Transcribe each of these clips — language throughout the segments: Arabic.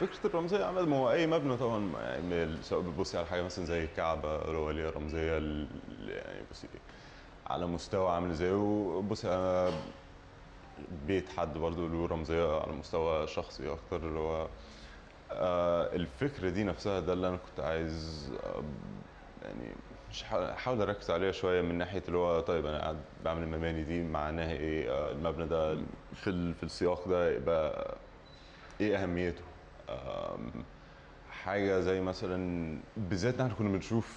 فكرة الرمزية عامه ما هو أي مبنى طبعا يعني سواء بتبصي على حاجة مثلا زي الكعبه اللي هو ليها رمزية ال- يعني بصي على مستوى عامل إزاي وبصي على بيت حد برضه له رمزية على مستوى شخصي أكتر اللي هو آه، الفكرة دي نفسها ده اللي أنا كنت عايز آه، يعني أحاول أركز عليها شوية من ناحية اللي هو طيب أنا قاعد بعمل المباني دي معناها إيه؟ آه، المبنى ده في في السياق ده يبقى إيه أهميته؟ حاجة زي مثلا بالذات إن إحنا كنا بنشوف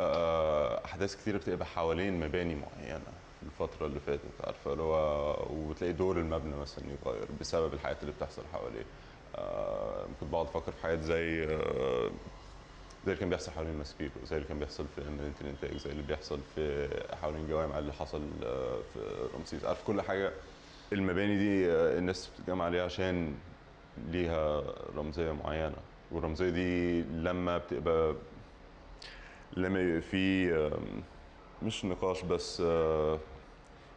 آه، أحداث كتيرة بتبقى حوالين مباني معينة الفترة اللي فاتت عارفة؟ اللي هو وتلاقي دور المبنى مثلا يتغير بسبب الحاجات اللي بتحصل حواليه. كنت بقعد أفكر في حاجات زي آه، زي اللي كان بيحصل حوالين ماسبيرو زي اللي كان بيحصل في مدينة الإنتاج زي اللي بيحصل في حوالين جوامع اللي حصل آه، في رمسيس. عارف كل حاجة؟ المباني دي الناس بتتجمع عليها عشان ليها رمزية معينة. والرمزية دي لما بتبقى لما يبقى في مش نقاش بس آه،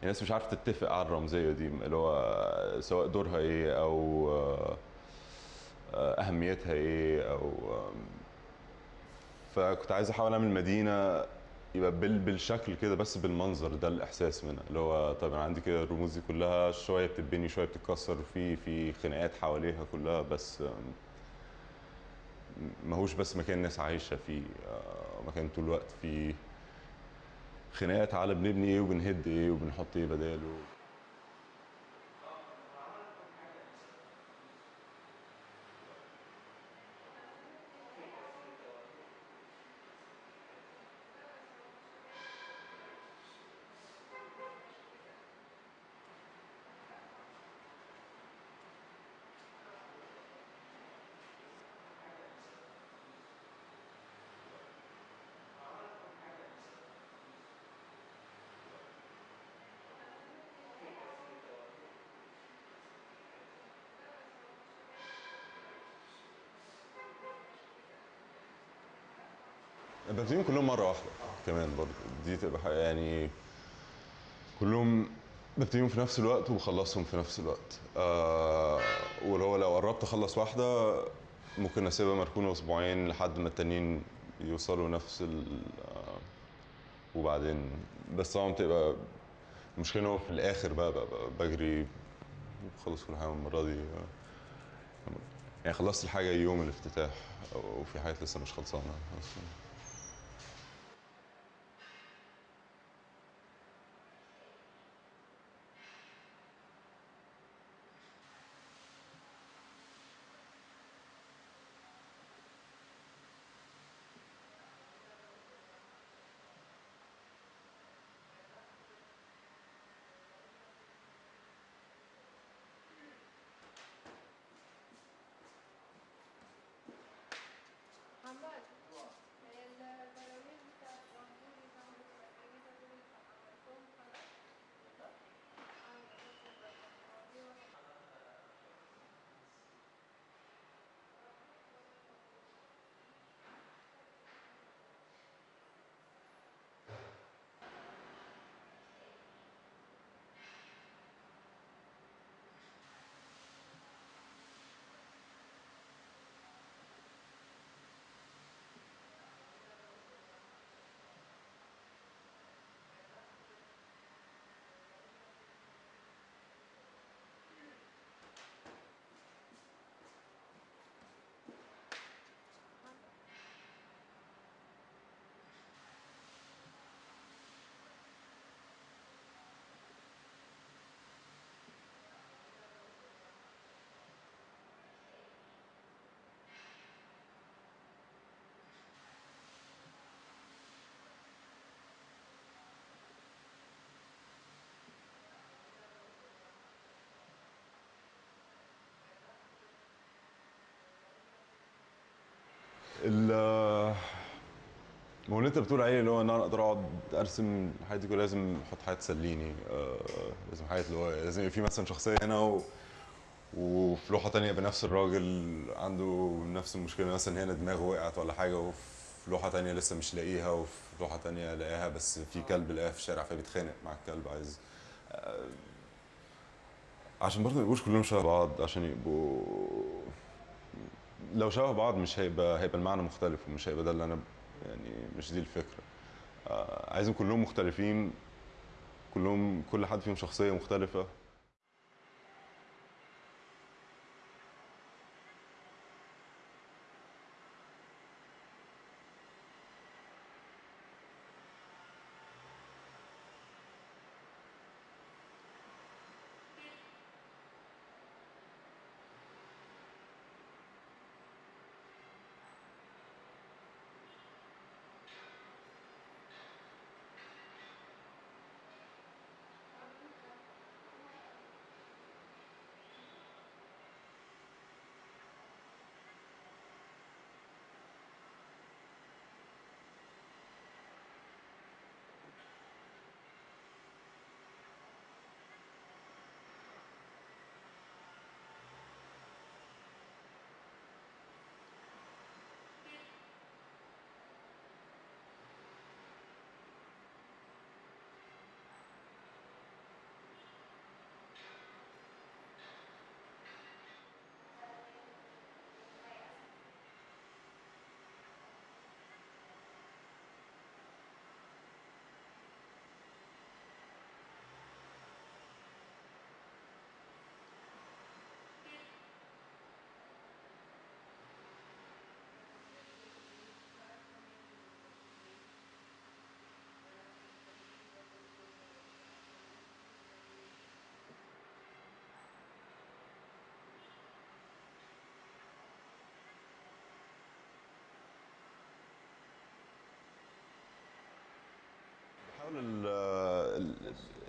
الناس مش عارفة تتفق على الرمزية دي اللي هو سواء دورها إيه أو آه، آه، أهميتها إيه أو فكنت عايز أحاول أعمل مدينة يبقى بال بالشكل كده بس بالمنظر ده الإحساس منها. اللي هو طب أنا عندي كده الرموز دي كلها شوية بتتبني شوية بتتكسر في في خناقات حواليها كلها بس ماهوش بس مكان ناس عايشة فيه آه، مكان طول الوقت فيه. خناقات على بنبني إيه وبنهد إيه وبنحط إيه بداله. ببتديهم كلهم مرة واحدة كمان برضه دي تبقى يعني كلهم ببتديهم في نفس الوقت وبخلصهم في نفس الوقت. آه واللي هو لو قربت أخلص واحدة ممكن أسيبها مركونة أسبوعين لحد ما التانيين يوصلوا نفس ال آه وبعدين. بس طبعا بتبقى المشكلة إن هو في الآخر بقى, بقى, بقى بجري خلص كل حاجة المرة دي. يعني خلصت الحاجة يوم الافتتاح وفي حاجات لسه مش خلصانة. أصلا ما هو اللي انت بتقول عليه اللي هو إن أنا أقدر أقعد أرسم حياتي كلها لازم أحط حاجة تسليني آه لازم حاجات اللي هو لازم يبقى في مثلا شخصية هنا و... وفي لوحة تانية بنفس الراجل عنده نفس المشكلة مثلا هنا دماغه وقعت ولا حاجة وفي لوحة تانية لسه مش لاقيها وفي لوحة تانية لاقيها بس في كلب لاقيها في الشارع فبيتخانق مع الكلب عايز آه عشان برضه ما يبقوش كلهم شبه بعض عشان يبقوا لو شبه بعض مش هيبقى هيبقى المعنى مختلف ومش هيبقى ده اللي أنا يعني مش دي الفكرة. آه عايزهم كلهم مختلفين كلهم كل حد فيهم شخصية مختلفة.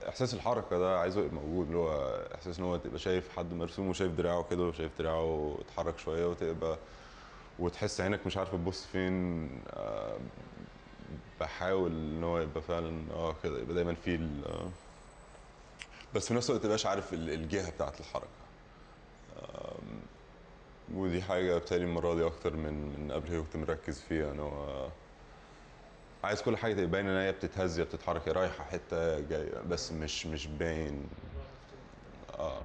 إحساس الحركة ده عايزه يبقى موجود اللي هو إحساس إن هو تبقى شايف حد مرسوم وشايف دراعه كده وشايف دراعه اتحرك شوية وتبقى وتحس عينك مش عارفة تبص فين آه، بحاول إن هو يبقى فعلا آه كده يبقى دايما في آه، بس في نفس الوقت متبقاش عارف ال- الجهة بتاعت الحركة. ودي حاجة بتالي المرة دي أكتر من من قبل كنت مركز فيها إن هو عايز كل حاجة تبقى باينة إن هي بتتهز بتتحرك رايحة حتة جاية بس مش مش باين آه.